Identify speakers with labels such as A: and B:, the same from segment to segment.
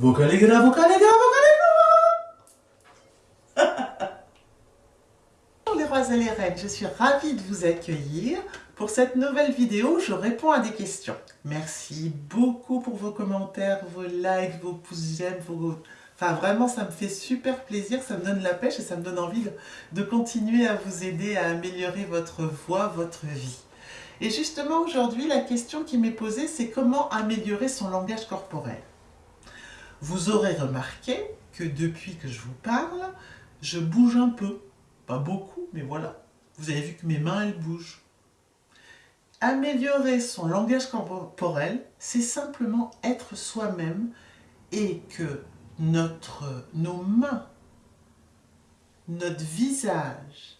A: Vocaligra, vocaligra, vocaligra
B: Bonjour les rois et les reines, je suis ravie de vous accueillir. Pour cette nouvelle vidéo, je réponds à des questions. Merci beaucoup pour vos commentaires, vos likes, vos pouces j'aime, vos... Enfin, vraiment, ça me fait super plaisir, ça me donne la pêche et ça me donne envie de continuer à vous aider à améliorer votre voix, votre vie. Et justement, aujourd'hui, la question qui m'est posée, c'est comment améliorer son langage corporel vous aurez remarqué que depuis que je vous parle, je bouge un peu. Pas beaucoup, mais voilà. Vous avez vu que mes mains, elles bougent. Améliorer son langage corporel, c'est simplement être soi-même et que notre, nos mains, notre visage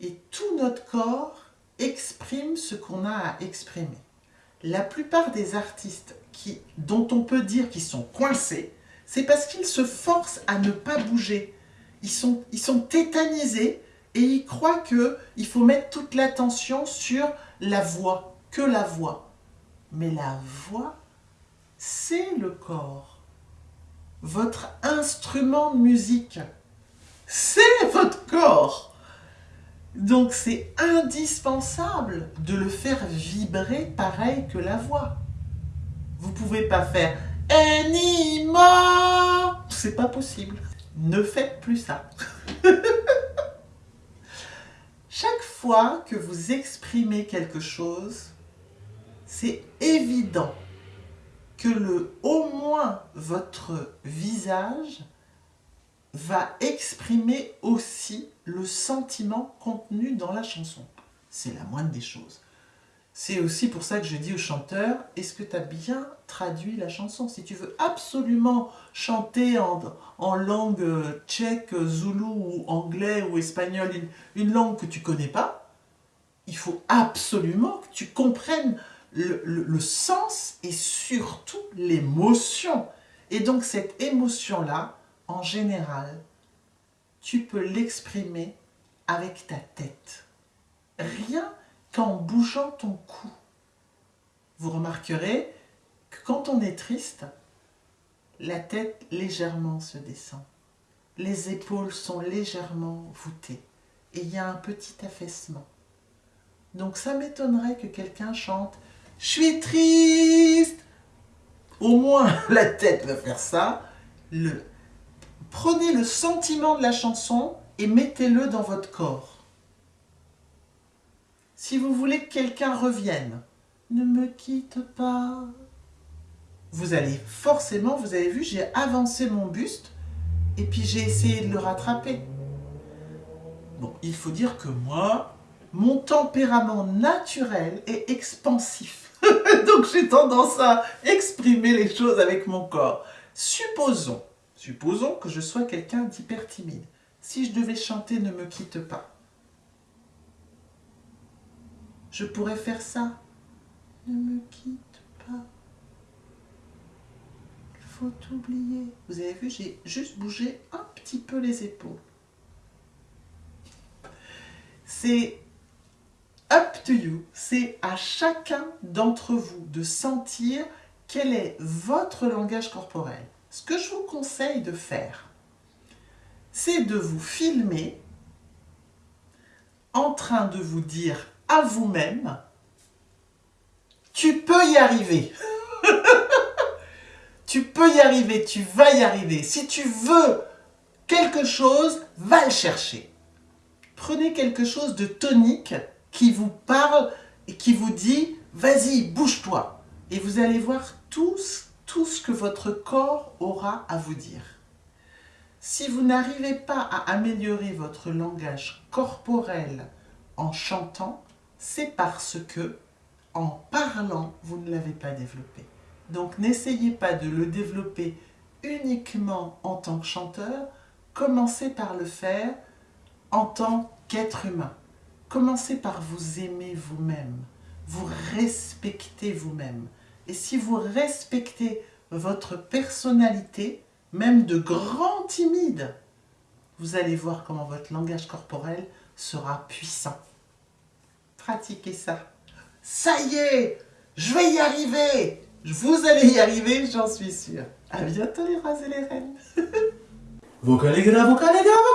B: et tout notre corps expriment ce qu'on a à exprimer. La plupart des artistes dont on peut dire qu'ils sont coincés, c'est parce qu'ils se forcent à ne pas bouger. Ils sont, ils sont tétanisés et ils croient qu'il faut mettre toute l'attention sur la voix, que la voix. Mais la voix, c'est le corps. Votre instrument de musique, c'est votre corps. Donc c'est indispensable de le faire vibrer pareil que la voix. Vous pouvez pas faire Anima C'est pas possible. Ne faites plus ça. Chaque fois que vous exprimez quelque chose, c'est évident que le au moins votre visage va exprimer aussi le sentiment contenu dans la chanson. C'est la moindre des choses. C'est aussi pour ça que je dis au chanteur, est-ce que tu as bien traduit la chanson? Si tu veux absolument chanter en, langue euh, tchèque, zoulou ou anglais ou espagnol, une, langue que tu connais pas, il faut absolument que tu comprennes le, le sens et surtout l'émotion. Et donc cette émotion-là, en général, tu peux l'exprimer avec ta tête. Rien qu'en bougeant ton cou. Vous remarquerez que quand on est triste, la tête légèrement se descend. Les épaules sont légèrement voûtées et il y a un petit affaissement. Donc ça m'étonnerait que quelqu'un chante « Je suis triste !» Au moins la tête va faire ça. Le... Prenez le sentiment de la chanson et mettez-le dans votre corps. Si vous voulez que quelqu'un revienne, ne me quitte pas. Vous allez forcément, vous avez vu, j'ai avancé mon buste et puis j'ai essayé de le rattraper. Bon, il faut dire que moi, mon tempérament naturel est expansif. Donc j'ai tendance à exprimer les choses avec mon corps. Supposons, supposons que je sois quelqu'un d'hyper timide. Si je devais chanter « Ne me quitte pas », je pourrais faire ça. Ne me quitte pas. Il faut oublier. Vous avez vu, j'ai juste bougé un petit peu les épaules. C'est up to you. C'est à chacun d'entre vous de sentir quel est votre langage corporel. Ce que je vous conseille de faire, c'est de vous filmer en train de vous dire à vous-même, tu peux y arriver. tu peux y arriver, tu vas y arriver. Si tu veux quelque chose, va le chercher. Prenez quelque chose de tonique qui vous parle et qui vous dit « vas-y, bouge-toi » et vous allez voir tout, tout ce que votre corps aura à vous dire. Si vous n'arrivez pas à améliorer votre langage corporel en chantant, c'est parce que, en parlant, vous ne l'avez pas développé. Donc n'essayez pas de le développer uniquement en tant que chanteur, commencez par le faire en tant qu'être humain. Commencez par vous aimer vous-même, vous respectez vous-même. Et si vous respectez votre personnalité, même de grand timide, vous allez voir comment votre langage corporel sera puissant pratiquer ça. Ça y est, je vais y arriver, Vous allez y arriver, j'en suis sûre. À bientôt les rois et les reines.
A: Vocale grave, vocale grave,